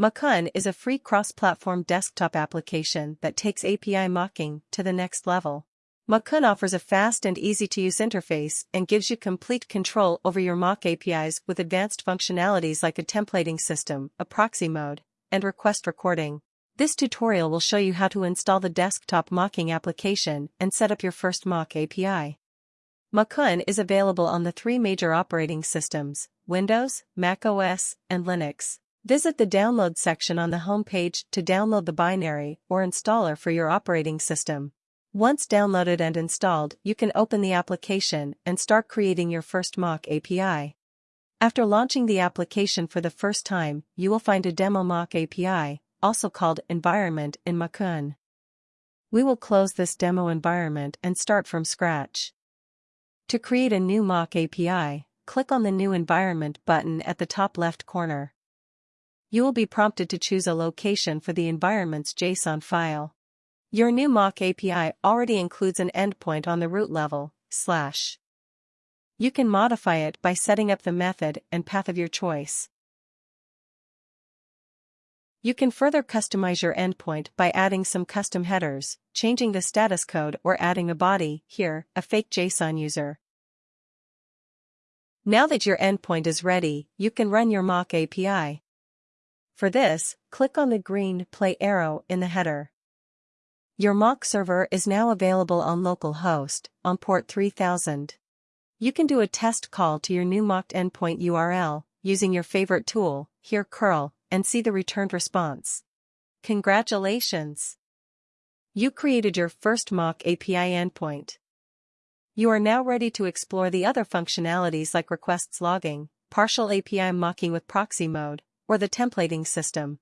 Mockoon is a free cross-platform desktop application that takes API mocking to the next level. Mockoon offers a fast and easy-to-use interface and gives you complete control over your mock APIs with advanced functionalities like a templating system, a proxy mode, and request recording. This tutorial will show you how to install the desktop mocking application and set up your first mock API. Mockoon is available on the three major operating systems, Windows, Mac OS, and Linux. Visit the download section on the homepage to download the binary or installer for your operating system. Once downloaded and installed, you can open the application and start creating your first mock API. After launching the application for the first time, you will find a demo mock API, also called environment in Mockoon. We will close this demo environment and start from scratch. To create a new mock API, click on the New Environment button at the top left corner. You will be prompted to choose a location for the environment's JSON file. Your new mock API already includes an endpoint on the root level, slash. You can modify it by setting up the method and path of your choice. You can further customize your endpoint by adding some custom headers, changing the status code or adding a body, here, a fake JSON user. Now that your endpoint is ready, you can run your mock API. For this, click on the green play arrow in the header. Your mock server is now available on localhost, on port 3000. You can do a test call to your new mocked endpoint URL, using your favorite tool, here curl, and see the returned response. Congratulations! You created your first mock API endpoint. You are now ready to explore the other functionalities like requests logging, partial API mocking with proxy mode, or the templating system.